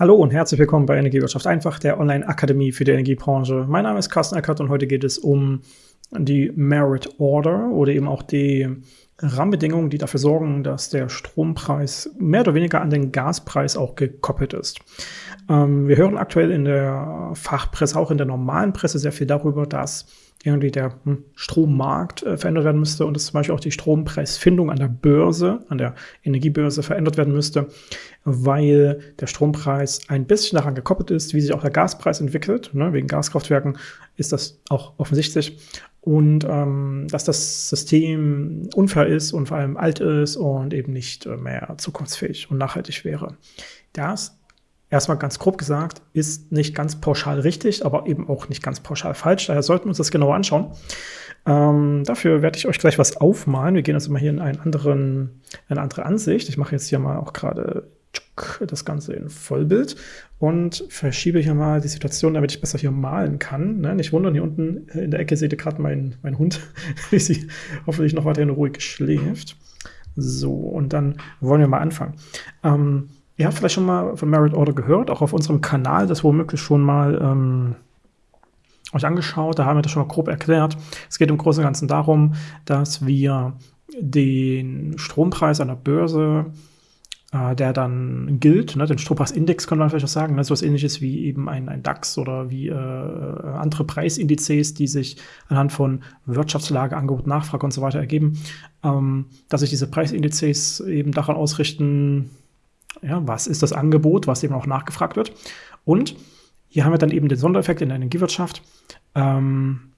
Hallo und herzlich willkommen bei Energiewirtschaft einfach, der Online-Akademie für die Energiebranche. Mein Name ist Carsten Eckert und heute geht es um die Merit Order oder eben auch die Rahmenbedingungen, die dafür sorgen, dass der Strompreis mehr oder weniger an den Gaspreis auch gekoppelt ist. Ähm, wir hören aktuell in der Fachpresse, auch in der normalen Presse sehr viel darüber, dass irgendwie der hm, Strommarkt äh, verändert werden müsste und dass zum Beispiel auch die Strompreisfindung an der Börse, an der Energiebörse verändert werden müsste, weil der Strompreis ein bisschen daran gekoppelt ist, wie sich auch der Gaspreis entwickelt. Ne? Wegen Gaskraftwerken ist das auch offensichtlich. Und ähm, dass das System unfair ist und vor allem alt ist und eben nicht äh, mehr zukunftsfähig und nachhaltig wäre. Das erstmal ganz grob gesagt, ist nicht ganz pauschal richtig, aber eben auch nicht ganz pauschal falsch. Daher sollten wir uns das genauer anschauen. Ähm, dafür werde ich euch gleich was aufmalen. Wir gehen also mal hier in einen anderen, eine andere Ansicht. Ich mache jetzt hier mal auch gerade das Ganze in Vollbild und verschiebe hier mal die Situation, damit ich besser hier malen kann. Ne? Nicht wundern, hier unten in der Ecke seht ihr gerade meinen mein Hund, wie sie hoffentlich noch weiterhin ruhig schläft. So, und dann wollen wir mal anfangen. Ähm, Ihr habt vielleicht schon mal von Merit Order gehört, auch auf unserem Kanal, das womöglich schon mal ähm, euch angeschaut, da haben wir das schon mal grob erklärt. Es geht im Großen und Ganzen darum, dass wir den Strompreis der Börse, äh, der dann gilt, ne, den Strompreisindex kann man vielleicht auch sagen, ne, so was ähnliches wie eben ein, ein DAX oder wie äh, andere Preisindizes, die sich anhand von Wirtschaftslage, Angebot, Nachfrage und so weiter ergeben, ähm, dass sich diese Preisindizes eben daran ausrichten, ja, was ist das Angebot, was eben auch nachgefragt wird. Und hier haben wir dann eben den Sondereffekt in der Energiewirtschaft. Ähm,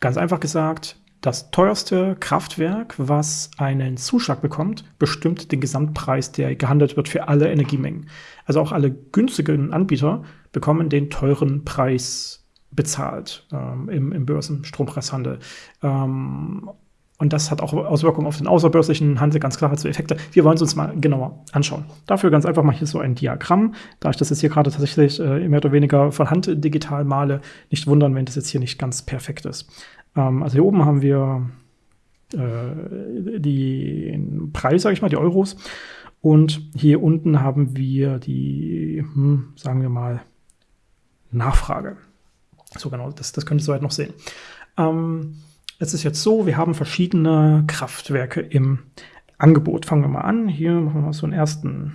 ganz einfach gesagt, das teuerste Kraftwerk, was einen Zuschlag bekommt, bestimmt den Gesamtpreis, der gehandelt wird für alle Energiemengen. Also auch alle günstigen Anbieter bekommen den teuren Preis bezahlt ähm, im, im Börsenstrompreishandel. Ähm, und das hat auch Auswirkungen auf den außerbörslichen Handel, ganz klar hat so Effekte. Wir wollen es uns mal genauer anschauen. Dafür ganz einfach mal hier so ein Diagramm. Da ich das jetzt hier gerade tatsächlich äh, mehr oder weniger von Hand digital male, nicht wundern, wenn das jetzt hier nicht ganz perfekt ist. Ähm, also hier oben haben wir äh, die Preis, sage ich mal, die Euros. Und hier unten haben wir die, hm, sagen wir mal, Nachfrage. So genau, das, das könnt ihr soweit noch sehen. Ähm, es ist jetzt so, wir haben verschiedene Kraftwerke im Angebot. Fangen wir mal an. Hier machen wir mal so einen ersten,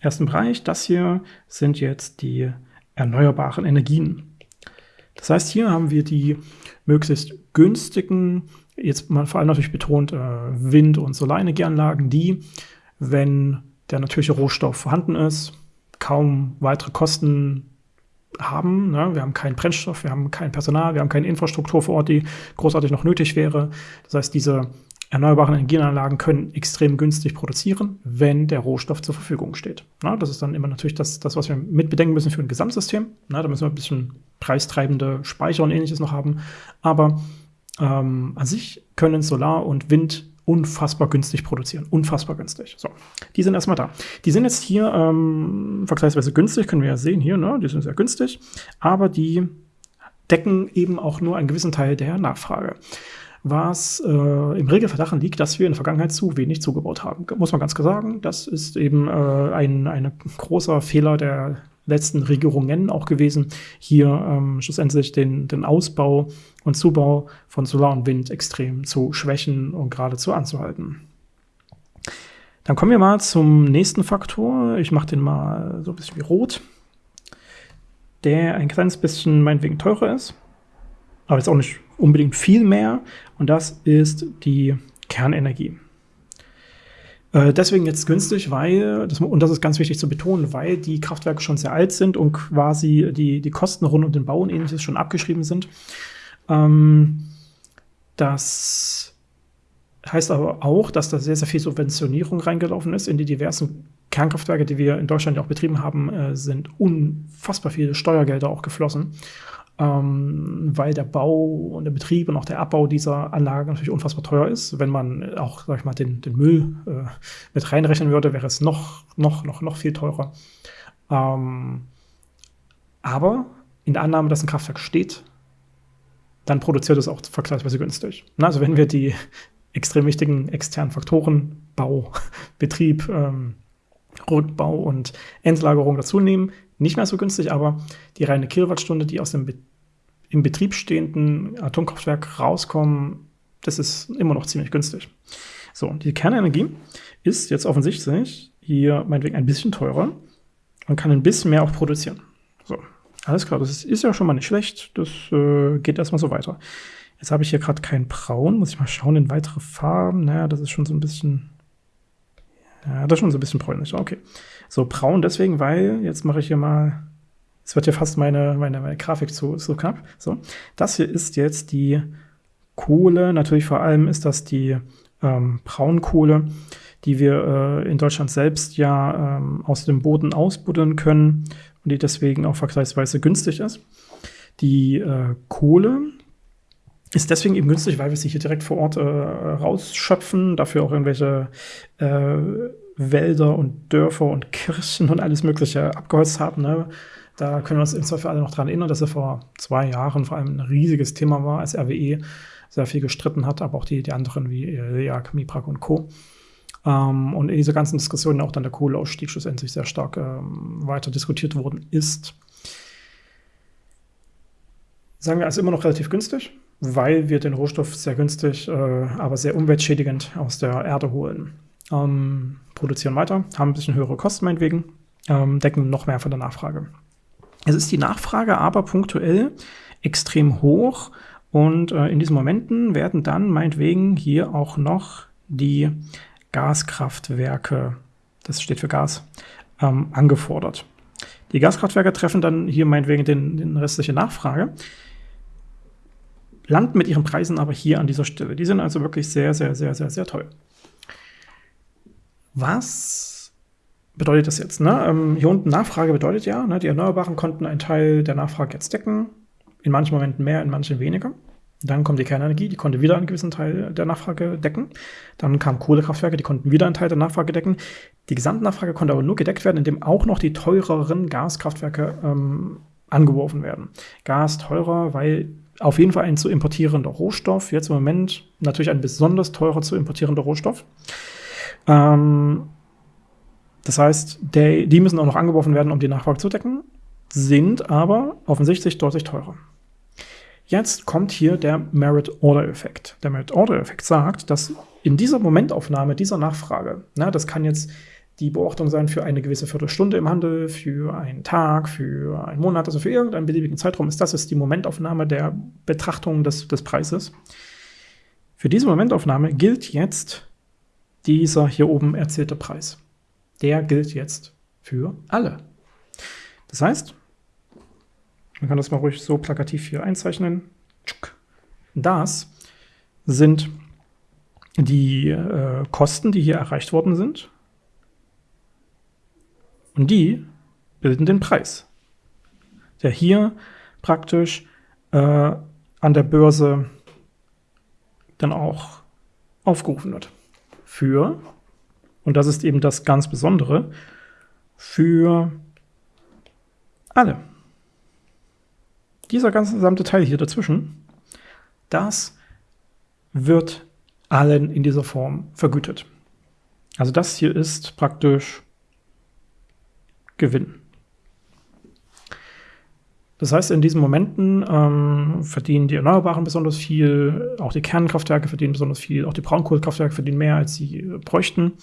ersten Bereich. Das hier sind jetzt die erneuerbaren Energien. Das heißt, hier haben wir die möglichst günstigen, jetzt mal vor allem natürlich betont, äh, Wind- und Solarenergieanlagen, die, wenn der natürliche Rohstoff vorhanden ist, kaum weitere Kosten haben. Ne? Wir haben keinen Brennstoff, wir haben kein Personal, wir haben keine Infrastruktur vor Ort, die großartig noch nötig wäre. Das heißt, diese erneuerbaren Energienanlagen können extrem günstig produzieren, wenn der Rohstoff zur Verfügung steht. Na, das ist dann immer natürlich das, das, was wir mitbedenken müssen für ein Gesamtsystem. Na, da müssen wir ein bisschen preistreibende Speicher und ähnliches noch haben. Aber ähm, an sich können Solar und Wind unfassbar günstig produzieren. Unfassbar günstig. So, die sind erstmal da. Die sind jetzt hier ähm, vergleichsweise günstig, können wir ja sehen hier, ne? die sind sehr günstig, aber die decken eben auch nur einen gewissen Teil der Nachfrage. Was äh, im Regelfall daran liegt, dass wir in der Vergangenheit zu wenig zugebaut haben. Muss man ganz klar sagen. Das ist eben äh, ein, ein großer Fehler der letzten Regierungen auch gewesen, hier ähm, schlussendlich den, den Ausbau und Zubau von Solar und Wind extrem zu schwächen und geradezu anzuhalten. Dann kommen wir mal zum nächsten Faktor. Ich mache den mal so ein bisschen wie rot, der ein kleines bisschen meinetwegen teurer ist, aber jetzt auch nicht unbedingt viel mehr. Und das ist die Kernenergie. Äh, deswegen jetzt günstig, weil, das, und das ist ganz wichtig zu betonen, weil die Kraftwerke schon sehr alt sind und quasi die, die Kosten rund um den Bau und ähnliches schon abgeschrieben sind. Ähm, das heißt aber auch, dass da sehr, sehr viel Subventionierung reingelaufen ist in die diversen Kernkraftwerke, die wir in Deutschland ja auch betrieben haben, äh, sind unfassbar viele Steuergelder auch geflossen ähm, weil der Bau und der Betrieb und auch der Abbau dieser Anlage natürlich unfassbar teuer ist. Wenn man auch, sag ich mal, den, den Müll äh, mit reinrechnen würde, wäre es noch, noch, noch, noch viel teurer. Ähm, aber in der Annahme, dass ein Kraftwerk steht, dann produziert es auch vergleichsweise günstig. Also wenn wir die extrem wichtigen externen Faktoren, Bau, Betrieb, ähm, Rückbau und Endlagerung dazu nehmen, nicht mehr so günstig, aber die reine Kilowattstunde, die aus dem Be im Betrieb stehenden Atomkraftwerk rauskommen, das ist immer noch ziemlich günstig. So, die Kernenergie ist jetzt offensichtlich hier meinetwegen ein bisschen teurer und kann ein bisschen mehr auch produzieren. So, alles klar, das ist, ja schon mal nicht schlecht. Das äh, geht erstmal so weiter. Jetzt habe ich hier gerade kein Braun. Muss ich mal schauen in weitere Farben. Naja, das ist schon so ein bisschen. Ja, das ist schon so ein bisschen bräunlich. Okay. So, braun deswegen, weil jetzt mache ich hier mal. Jetzt wird hier fast meine, meine, meine Grafik zu, zu knapp. So, das hier ist jetzt die Kohle. Natürlich vor allem ist das die ähm, Braunkohle, die wir äh, in Deutschland selbst ja ähm, aus dem Boden ausbuddeln können und die deswegen auch vergleichsweise günstig ist. Die äh, Kohle ist deswegen eben günstig, weil wir sie hier direkt vor Ort äh, rausschöpfen, dafür auch irgendwelche äh, Wälder und Dörfer und Kirchen und alles Mögliche abgeholzt haben. Ne? Da können wir uns im Zweifel alle noch daran erinnern, dass er vor zwei Jahren vor allem ein riesiges Thema war, als RWE sehr viel gestritten hat, aber auch die, die anderen wie LEAG, MIPRAG und Co. Ähm, und in dieser ganzen Diskussion auch dann der Kohleausstieg schlussendlich sehr stark ähm, weiter diskutiert worden ist. Sagen wir, ist immer noch relativ günstig weil wir den Rohstoff sehr günstig, äh, aber sehr umweltschädigend aus der Erde holen. Ähm, produzieren weiter, haben ein bisschen höhere Kosten meinetwegen, ähm, decken noch mehr von der Nachfrage. Es ist die Nachfrage aber punktuell extrem hoch und äh, in diesen Momenten werden dann meinetwegen hier auch noch die Gaskraftwerke, das steht für Gas, ähm, angefordert. Die Gaskraftwerke treffen dann hier meinetwegen den, den restliche Nachfrage landen mit ihren Preisen aber hier an dieser Stelle. Die sind also wirklich sehr, sehr, sehr, sehr, sehr teuer. Was bedeutet das jetzt? Ne? Ähm, hier unten Nachfrage bedeutet ja, ne, die Erneuerbaren konnten einen Teil der Nachfrage jetzt decken. In manchen Momenten mehr, in manchen weniger. Dann kommt die Kernenergie, die konnte wieder einen gewissen Teil der Nachfrage decken. Dann kamen Kohlekraftwerke, die konnten wieder einen Teil der Nachfrage decken. Die Gesamtnachfrage konnte aber nur gedeckt werden, indem auch noch die teureren Gaskraftwerke ähm, angeworfen werden. Gas teurer, weil auf jeden Fall ein zu importierender Rohstoff. Jetzt im Moment natürlich ein besonders teurer zu importierender Rohstoff. Ähm, das heißt, die, die müssen auch noch angeworfen werden, um die Nachfrage zu decken, sind aber offensichtlich deutlich teurer. Jetzt kommt hier der Merit-Order-Effekt. Der Merit-Order-Effekt sagt, dass in dieser Momentaufnahme dieser Nachfrage, na, das kann jetzt die Beobachtung sein für eine gewisse Viertelstunde im Handel, für einen Tag, für einen Monat, also für irgendeinen beliebigen Zeitraum ist das ist die Momentaufnahme der Betrachtung des, des Preises. Für diese Momentaufnahme gilt jetzt dieser hier oben erzählte Preis. Der gilt jetzt für alle. Das heißt, man kann das mal ruhig so plakativ hier einzeichnen. Das sind die äh, Kosten, die hier erreicht worden sind und die bilden den Preis, der hier praktisch äh, an der Börse dann auch aufgerufen wird. Für, und das ist eben das ganz Besondere, für alle. Dieser ganze gesamte Teil hier dazwischen, das wird allen in dieser Form vergütet. Also das hier ist praktisch Gewinn. Das heißt, in diesen Momenten ähm, verdienen die Erneuerbaren besonders viel, auch die Kernkraftwerke verdienen besonders viel, auch die Braunkohlekraftwerke verdienen mehr, als sie bräuchten.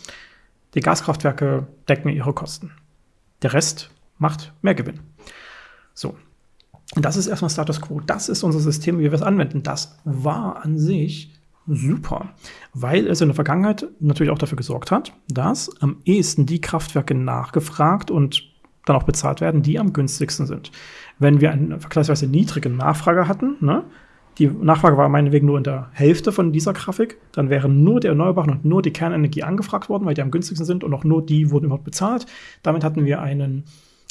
Die Gaskraftwerke decken ihre Kosten. Der Rest macht mehr Gewinn. So. Das ist erstmal Status Quo. Das ist unser System, wie wir es anwenden. Das war an sich super, weil es in der Vergangenheit natürlich auch dafür gesorgt hat, dass am ehesten die Kraftwerke nachgefragt und dann auch bezahlt werden, die am günstigsten sind. Wenn wir eine vergleichsweise niedrige Nachfrage hatten, ne, die Nachfrage war meinetwegen nur in der Hälfte von dieser Grafik, dann wären nur die Erneuerbaren und nur die Kernenergie angefragt worden, weil die am günstigsten sind und auch nur die wurden überhaupt bezahlt. Damit hatten wir einen,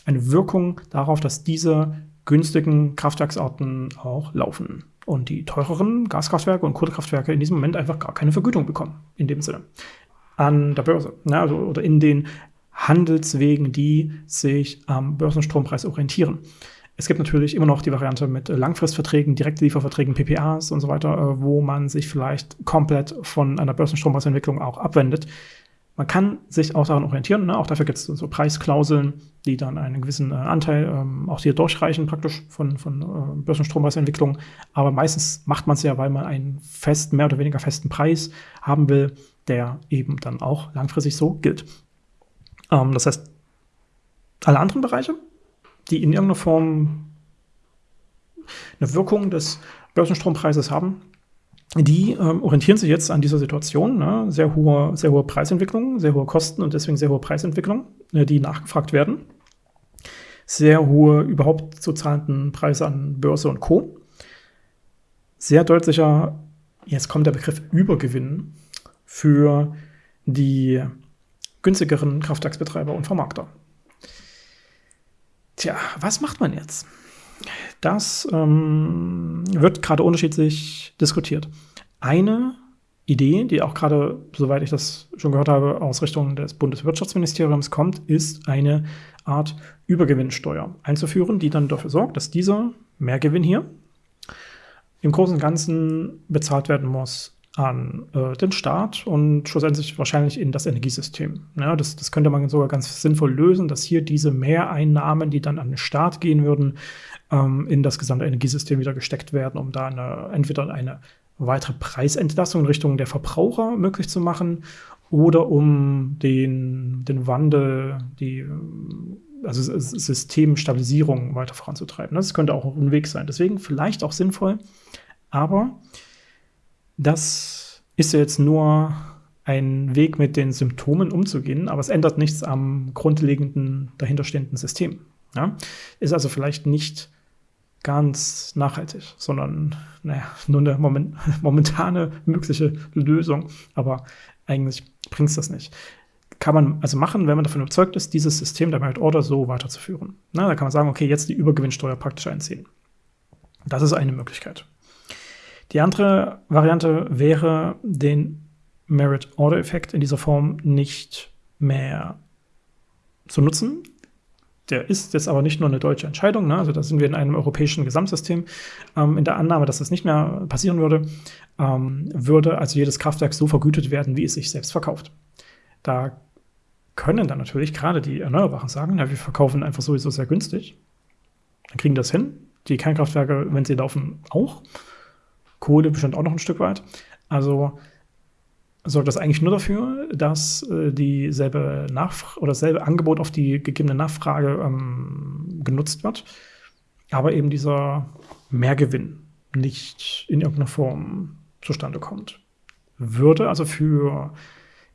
eine Wirkung darauf, dass diese günstigen Kraftwerksarten auch laufen und die teureren Gaskraftwerke und Kohlekraftwerke in diesem Moment einfach gar keine Vergütung bekommen, in dem Sinne. An der Börse, ne, also, oder in den Handelswegen, die sich am Börsenstrompreis orientieren. Es gibt natürlich immer noch die Variante mit Langfristverträgen, Direktlieferverträgen, PPAs und so weiter, äh, wo man sich vielleicht komplett von einer Börsenstrompreisentwicklung auch abwendet. Man kann sich auch daran orientieren. Ne? Auch dafür gibt es so Preisklauseln, die dann einen gewissen äh, Anteil ähm, auch hier durchreichen, praktisch von, von äh, Börsenstrompreisentwicklung. Aber meistens macht man es ja, weil man einen festen, mehr oder weniger festen Preis haben will, der eben dann auch langfristig so gilt. Ähm, das heißt, alle anderen Bereiche, die in irgendeiner Form eine Wirkung des Börsenstrompreises haben, die ähm, orientieren sich jetzt an dieser Situation. Ne? Sehr, hohe, sehr hohe Preisentwicklung, sehr hohe Kosten und deswegen sehr hohe Preisentwicklung, äh, die nachgefragt werden. Sehr hohe überhaupt zu zahlenden Preise an Börse und Co. Sehr deutlicher, jetzt kommt der Begriff Übergewinn für die günstigeren Kraftwerksbetreiber und Vermarkter. Tja, was macht man jetzt? Das ähm, wird gerade unterschiedlich diskutiert. Eine Idee, die auch gerade, soweit ich das schon gehört habe, aus Richtung des Bundeswirtschaftsministeriums kommt, ist eine Art Übergewinnsteuer einzuführen, die dann dafür sorgt, dass dieser Mehrgewinn hier im Großen und Ganzen bezahlt werden muss an äh, den Staat und schlussendlich wahrscheinlich in das Energiesystem. Ja, das, das könnte man sogar ganz sinnvoll lösen, dass hier diese Mehreinnahmen, die dann an den Staat gehen würden, ähm, in das gesamte Energiesystem wieder gesteckt werden, um da eine, entweder eine weitere Preisentlastung in Richtung der Verbraucher möglich zu machen oder um den, den Wandel, die also Systemstabilisierung weiter voranzutreiben. Das könnte auch ein Weg sein. Deswegen vielleicht auch sinnvoll, aber das ist jetzt nur ein Weg, mit den Symptomen umzugehen, aber es ändert nichts am grundlegenden dahinterstehenden System. Ja? Ist also vielleicht nicht ganz nachhaltig, sondern naja, nur eine moment, momentane mögliche Lösung, aber eigentlich bringt es das nicht. Kann man also machen, wenn man davon überzeugt ist, dieses System der Merit Order so weiterzuführen. Na, da kann man sagen, okay, jetzt die Übergewinnsteuer praktisch einziehen. Das ist eine Möglichkeit. Die andere Variante wäre, den Merit-Order-Effekt in dieser Form nicht mehr zu nutzen. Der ist jetzt aber nicht nur eine deutsche Entscheidung, ne? also da sind wir in einem europäischen Gesamtsystem. Ähm, in der Annahme, dass das nicht mehr passieren würde, ähm, würde also jedes Kraftwerk so vergütet werden, wie es sich selbst verkauft. Da können dann natürlich gerade die Erneuerbaren sagen, na, wir verkaufen einfach sowieso sehr günstig. Dann kriegen das hin. Die Kernkraftwerke, wenn sie laufen, auch. Kohle bestimmt auch noch ein Stück weit. Also sorgt das eigentlich nur dafür, dass äh, dieselbe Nachfrage oder dasselbe Angebot auf die gegebene Nachfrage ähm, genutzt wird, aber eben dieser Mehrgewinn nicht in irgendeiner Form zustande kommt. Würde also für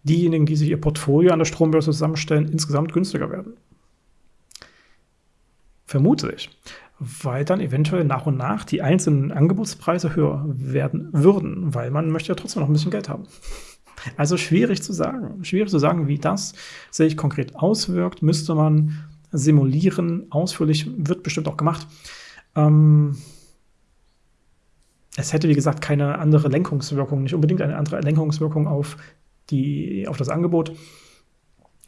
diejenigen, die sich ihr Portfolio an der Strombörse zusammenstellen, insgesamt günstiger werden. Vermute ich weil dann eventuell nach und nach die einzelnen Angebotspreise höher werden würden, weil man möchte ja trotzdem noch ein bisschen Geld haben. Also schwierig zu sagen. Schwierig zu sagen, wie das sich konkret auswirkt, müsste man simulieren. Ausführlich wird bestimmt auch gemacht. Ähm, es hätte, wie gesagt, keine andere Lenkungswirkung, nicht unbedingt eine andere Lenkungswirkung auf, die, auf das Angebot.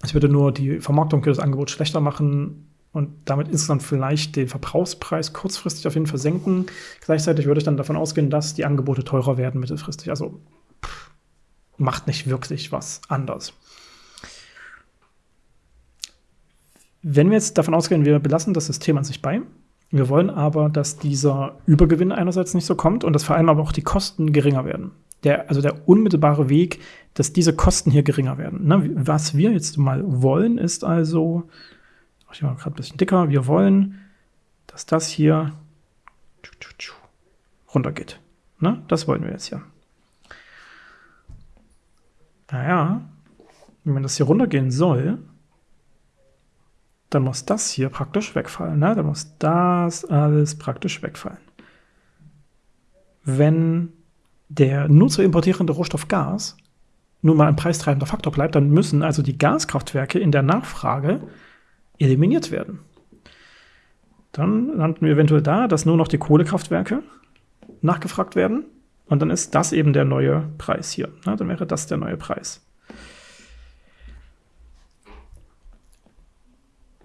Es würde nur die Vermarktung für das Angebot schlechter machen und damit insgesamt vielleicht den Verbrauchspreis kurzfristig auf jeden Fall senken. Gleichzeitig würde ich dann davon ausgehen, dass die Angebote teurer werden mittelfristig. Also pff, macht nicht wirklich was anders. Wenn wir jetzt davon ausgehen, wir belassen das System an sich bei, wir wollen aber, dass dieser Übergewinn einerseits nicht so kommt und dass vor allem aber auch die Kosten geringer werden. Der, also der unmittelbare Weg, dass diese Kosten hier geringer werden. Ne? Was wir jetzt mal wollen, ist also mache ich mal gerade ein bisschen dicker. Wir wollen, dass das hier runtergeht. Ne? Das wollen wir jetzt hier. Naja, wenn das hier runtergehen soll, dann muss das hier praktisch wegfallen. Ne? Dann muss das alles praktisch wegfallen. Wenn der nur zu importierende Rohstoff Gas nun mal ein preistreibender Faktor bleibt, dann müssen also die Gaskraftwerke in der Nachfrage eliminiert werden. Dann landen wir eventuell da, dass nur noch die Kohlekraftwerke nachgefragt werden. Und dann ist das eben der neue Preis hier. Na, dann wäre das der neue Preis.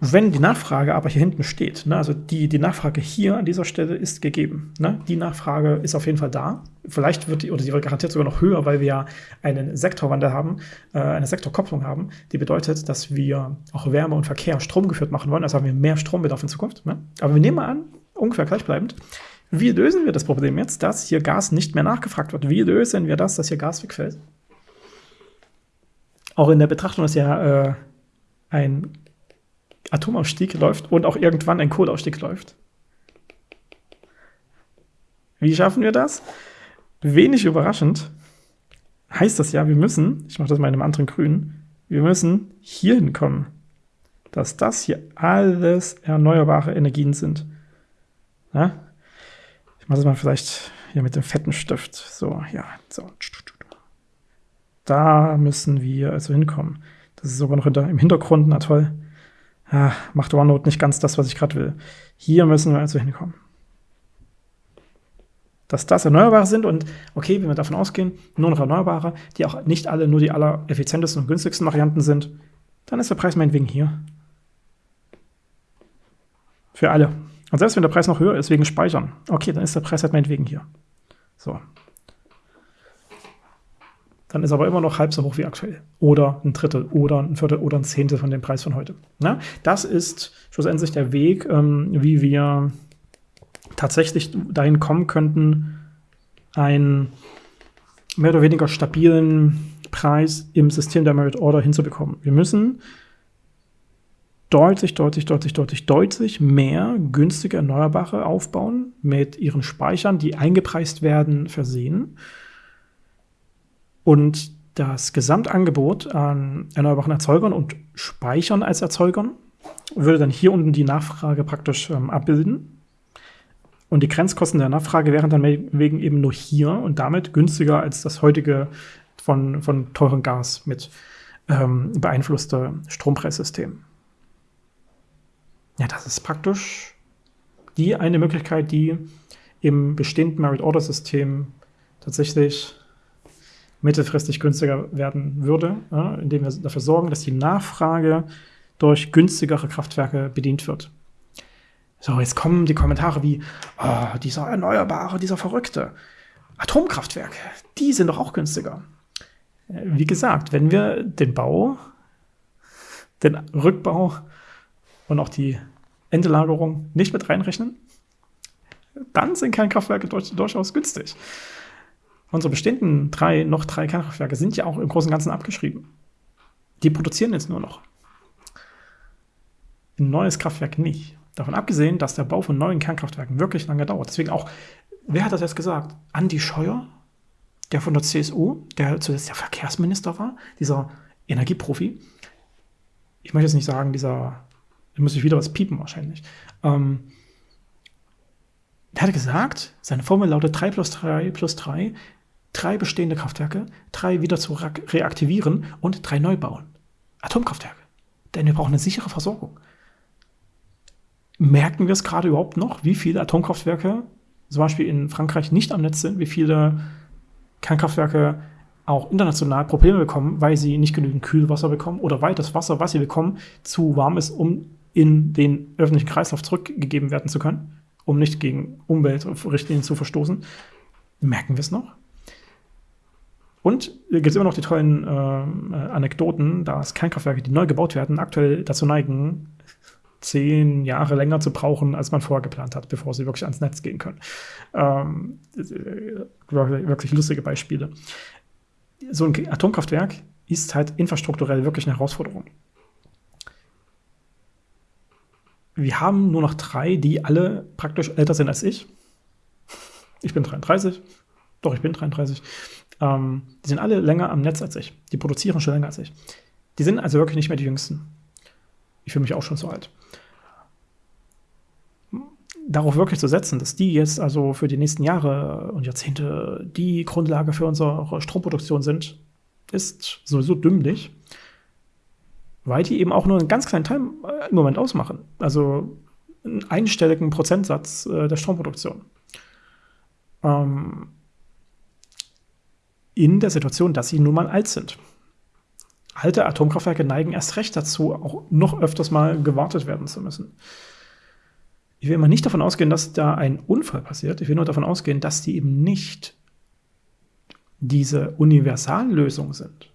Wenn die Nachfrage aber hier hinten steht, ne, also die, die Nachfrage hier an dieser Stelle ist gegeben. Ne, die Nachfrage ist auf jeden Fall da. Vielleicht wird die, oder die wird garantiert sogar noch höher, weil wir ja einen Sektorwandel haben, äh, eine Sektorkopplung haben, die bedeutet, dass wir auch Wärme und Verkehr stromgeführt machen wollen. Also haben wir mehr Strombedarf in Zukunft. Ne? Aber wir nehmen mal an, ungefähr gleichbleibend. Wie lösen wir das Problem jetzt, dass hier Gas nicht mehr nachgefragt wird? Wie lösen wir das, dass hier Gas wegfällt? Auch in der Betrachtung, dass ja äh, ein Atomausstieg läuft und auch irgendwann ein Kohleausstieg läuft. Wie schaffen wir das? Wenig überraschend heißt das ja, wir müssen, ich mache das mal in einem anderen Grün, wir müssen hier hinkommen, dass das hier alles erneuerbare Energien sind. Ja? Ich mache das mal vielleicht hier mit dem fetten Stift. So, ja, so. Da müssen wir also hinkommen. Das ist sogar noch im Hintergrund, na toll ah, macht OneNote nicht ganz das, was ich gerade will. Hier müssen wir also hinkommen. Dass das Erneuerbare sind und okay, wenn wir davon ausgehen, nur noch Erneuerbare, die auch nicht alle nur die allereffizientesten und günstigsten Varianten sind, dann ist der Preis meinetwegen hier. Für alle. Und selbst wenn der Preis noch höher ist wegen Speichern, okay, dann ist der Preis halt meinetwegen hier. So, dann ist aber immer noch halb so hoch wie aktuell. Oder ein Drittel oder ein Viertel oder ein Zehntel von dem Preis von heute. Na, das ist schlussendlich der Weg, ähm, wie wir tatsächlich dahin kommen könnten, einen mehr oder weniger stabilen Preis im System der Merit Order hinzubekommen. Wir müssen deutlich, deutlich, deutlich, deutlich, deutlich mehr günstige Erneuerbare aufbauen, mit ihren Speichern, die eingepreist werden, versehen und das Gesamtangebot an erneuerbaren Erzeugern und Speichern als Erzeugern würde dann hier unten die Nachfrage praktisch ähm, abbilden. Und die Grenzkosten der Nachfrage wären dann wegen eben nur hier und damit günstiger als das heutige von, von teurem Gas mit ähm, beeinflusste Strompreissystem. Ja, das ist praktisch die eine Möglichkeit, die im bestehenden Merit-Order-System tatsächlich mittelfristig günstiger werden würde, ja, indem wir dafür sorgen, dass die Nachfrage durch günstigere Kraftwerke bedient wird. So, jetzt kommen die Kommentare wie, oh, dieser Erneuerbare, dieser Verrückte. Atomkraftwerke, die sind doch auch günstiger. Wie gesagt, wenn wir den Bau, den Rückbau und auch die Endlagerung nicht mit reinrechnen, dann sind Kernkraftwerke durchaus günstig. Unsere bestehenden drei, noch drei Kernkraftwerke sind ja auch im Großen und Ganzen abgeschrieben. Die produzieren jetzt nur noch. Ein neues Kraftwerk nicht. Davon abgesehen, dass der Bau von neuen Kernkraftwerken wirklich lange dauert. Deswegen auch, wer hat das jetzt gesagt? Andi Scheuer, der von der CSU, der zuletzt der Verkehrsminister war, dieser Energieprofi. Ich möchte jetzt nicht sagen, dieser, da muss ich wieder was piepen wahrscheinlich. Ähm, der hat gesagt, seine Formel lautet 3 plus 3 plus 3 drei bestehende Kraftwerke, drei wieder zu reaktivieren und drei neu bauen. Atomkraftwerke. Denn wir brauchen eine sichere Versorgung. Merken wir es gerade überhaupt noch, wie viele Atomkraftwerke zum Beispiel in Frankreich nicht am Netz sind, wie viele Kernkraftwerke auch international Probleme bekommen, weil sie nicht genügend Kühlwasser bekommen oder weil das Wasser, was sie bekommen, zu warm ist, um in den öffentlichen Kreislauf zurückgegeben werden zu können, um nicht gegen Umweltrichtlinien zu verstoßen. Merken wir es noch? Und gibt es immer noch die tollen äh, Anekdoten, dass Kernkraftwerke, die neu gebaut werden, aktuell dazu neigen, zehn Jahre länger zu brauchen, als man vorher geplant hat, bevor sie wirklich ans Netz gehen können. Ähm, wirklich lustige Beispiele. So ein Atomkraftwerk ist halt infrastrukturell wirklich eine Herausforderung. Wir haben nur noch drei, die alle praktisch älter sind als ich. Ich bin 33. Doch, ich bin 33. Ähm, die sind alle länger am Netz als ich. Die produzieren schon länger als ich. Die sind also wirklich nicht mehr die Jüngsten. Ich fühle mich auch schon so alt. Darauf wirklich zu setzen, dass die jetzt also für die nächsten Jahre und Jahrzehnte die Grundlage für unsere Stromproduktion sind, ist sowieso dümmlich, weil die eben auch nur einen ganz kleinen Teil äh, im Moment ausmachen. Also einen einstelligen Prozentsatz äh, der Stromproduktion. Ähm, in der Situation, dass sie nun mal alt sind. alte Atomkraftwerke neigen erst recht dazu, auch noch öfters mal gewartet werden zu müssen. Ich will mal nicht davon ausgehen, dass da ein Unfall passiert. Ich will nur davon ausgehen, dass die eben nicht diese Universallösung sind.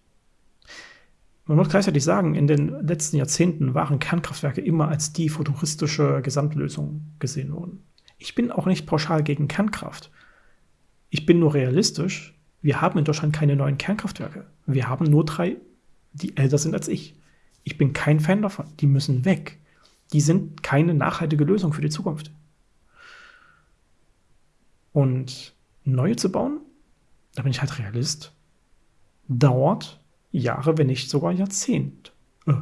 Man muss gleichzeitig sagen, in den letzten Jahrzehnten waren Kernkraftwerke immer als die futuristische Gesamtlösung gesehen worden. Ich bin auch nicht pauschal gegen Kernkraft. Ich bin nur realistisch. Wir haben in Deutschland keine neuen Kernkraftwerke. Wir haben nur drei, die älter sind als ich. Ich bin kein Fan davon. Die müssen weg. Die sind keine nachhaltige Lösung für die Zukunft. Und neue zu bauen, da bin ich halt Realist, dauert Jahre, wenn nicht sogar Jahrzehnte. Äh.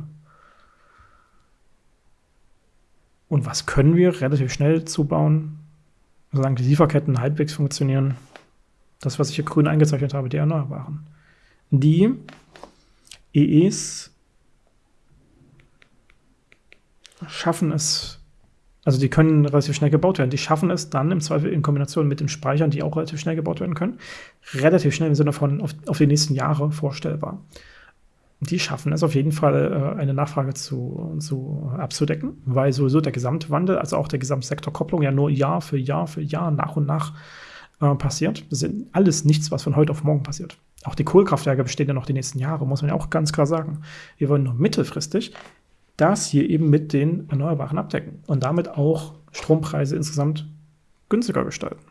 Und was können wir relativ schnell zubauen, solange die Lieferketten halbwegs funktionieren? Das, was ich hier grün eingezeichnet habe, die Erneuerbaren. Die EEs schaffen es, also die können relativ schnell gebaut werden. Die schaffen es dann im Zweifel in Kombination mit den Speichern, die auch relativ schnell gebaut werden können, relativ schnell im Sinne von auf, auf die nächsten Jahre vorstellbar die schaffen es auf jeden Fall, äh, eine Nachfrage zu, zu abzudecken, weil sowieso der Gesamtwandel, also auch der Gesamtsektorkopplung ja nur Jahr für Jahr für Jahr nach und nach äh, passiert. Das ist alles nichts, was von heute auf morgen passiert. Auch die Kohlekraftwerke bestehen ja noch die nächsten Jahre, muss man ja auch ganz klar sagen. Wir wollen nur mittelfristig das hier eben mit den Erneuerbaren abdecken und damit auch Strompreise insgesamt günstiger gestalten.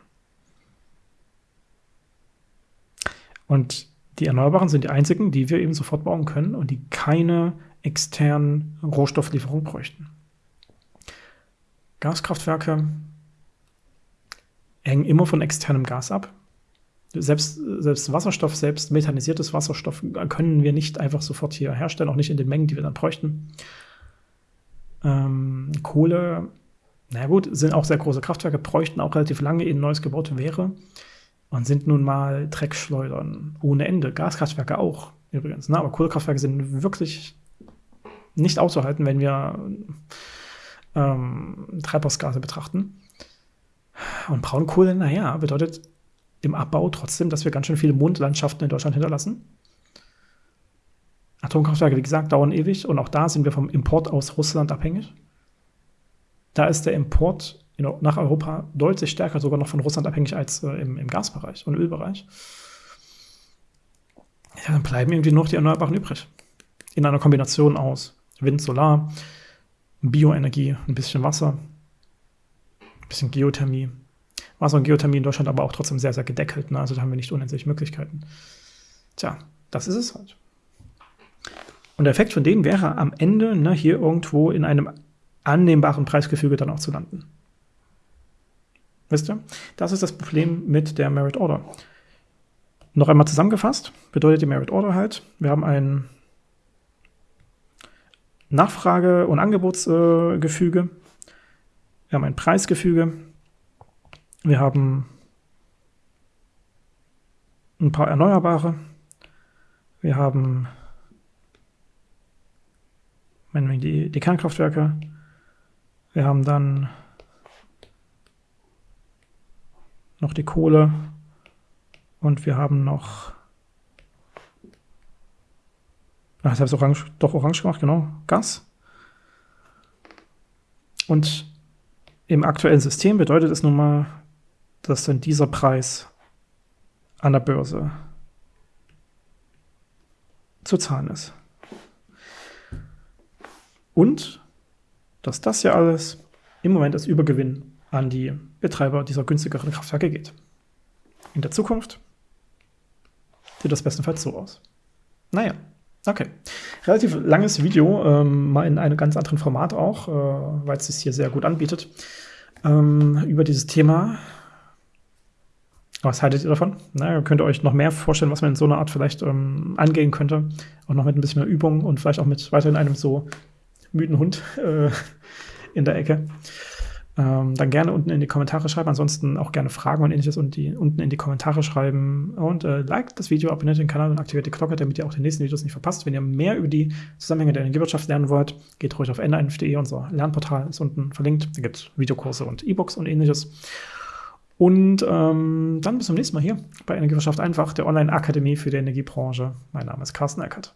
Und die Erneuerbaren sind die einzigen, die wir eben sofort bauen können und die keine externen Rohstofflieferungen bräuchten. Gaskraftwerke hängen immer von externem Gas ab. Selbst, selbst Wasserstoff, selbst methanisiertes Wasserstoff können wir nicht einfach sofort hier herstellen, auch nicht in den Mengen, die wir dann bräuchten. Ähm, Kohle, na gut, sind auch sehr große Kraftwerke, bräuchten auch relativ lange, ehe ein neues gebaut wäre und sind nun mal Dreckschleudern ohne Ende. Gaskraftwerke auch übrigens. Ne? Aber Kohlekraftwerke sind wirklich nicht auszuhalten, wenn wir ähm, Treibhausgase betrachten. Und Braunkohle, naja, bedeutet im Abbau trotzdem, dass wir ganz schön viele Mondlandschaften in Deutschland hinterlassen. Atomkraftwerke, wie gesagt, dauern ewig und auch da sind wir vom Import aus Russland abhängig. Da ist der Import nach Europa deutlich stärker sogar noch von Russland abhängig als äh, im, im, Gasbereich und Ölbereich. Ja, dann bleiben irgendwie nur noch die Erneuerbaren übrig. In einer Kombination aus Wind, Solar, Bioenergie, ein bisschen Wasser, bisschen Geothermie. Wasser und Geothermie in Deutschland aber auch trotzdem sehr, sehr gedeckelt. Ne? Also da haben wir nicht unendlich Möglichkeiten. Tja, das ist es halt. Und der Effekt von denen wäre am Ende ne, hier irgendwo in einem annehmbaren Preisgefüge dann auch zu landen. Wisst ihr? Das ist das Problem mit der Merit Order. Noch einmal zusammengefasst, bedeutet die Merit Order halt, wir haben ein Nachfrage- und Angebotsgefüge, wir haben ein Preisgefüge, wir haben ein paar Erneuerbare, wir haben die, die Kernkraftwerke, wir haben dann noch die Kohle und wir haben noch. Ach, ich habe es orange, doch orange gemacht, genau. Gas. Und im aktuellen System bedeutet es nun mal, dass dann dieser Preis an der Börse zu zahlen ist. Und dass das ja alles im Moment als Übergewinn an die Betreiber dieser günstigeren Kraftwerke geht. In der Zukunft sieht das bestenfalls so aus. Naja, okay. Relativ langes Video, ähm, mal in einem ganz anderen Format auch, äh, weil es sich hier sehr gut anbietet, ähm, über dieses Thema. Was haltet ihr davon? Na, könnt ihr euch noch mehr vorstellen, was man in so einer Art vielleicht ähm, angehen könnte? Auch noch mit ein bisschen mehr Übung und vielleicht auch mit weiterhin einem so müden Hund äh, in der Ecke. Ähm, dann gerne unten in die Kommentare schreiben. Ansonsten auch gerne Fragen und ähnliches und die, unten in die Kommentare schreiben. Und äh, liked das Video, abonniert den Kanal und aktiviert die Glocke, damit ihr auch die nächsten Videos nicht verpasst. Wenn ihr mehr über die Zusammenhänge der Energiewirtschaft lernen wollt, geht ruhig auf n1.de, unser Lernportal ist unten verlinkt. Da gibt es Videokurse und E-Books und ähnliches. Und ähm, dann bis zum nächsten Mal hier bei Energiewirtschaft einfach, der Online-Akademie für die Energiebranche. Mein Name ist Carsten Eckert.